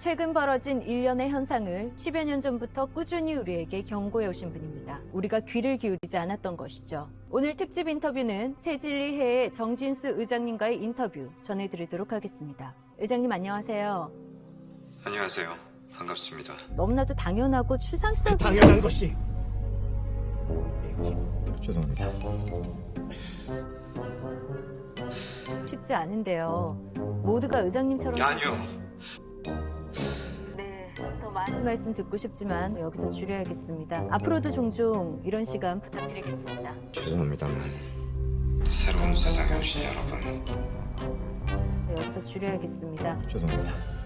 최근 벌어진 일련의 현상을 10여 년 전부터 꾸준히 우리에게 경고해 오신 분입니다. 우리가 귀를 기울이지 않았던 것이죠. 오늘 특집 인터뷰는 새진리회의 정진수 의장님과의 인터뷰 전해드리도록 하겠습니다. 의장님 안녕하세요. 안녕하세요. 반갑습니다. 너무나도 당연하고 추상적인 당연한 것이 죄송합니다. 쉽지 않은데요. 모두가 의장님처럼 아니요. 네, 더 많은 말씀 듣고 싶지만 여기서 줄여야겠습니다. 앞으로도 종종 이런 시간 부탁드리겠습니다. 죄송합니다만 새로운 세상에 오신 여러분 여기서 줄여야겠습니다. 죄송합니다.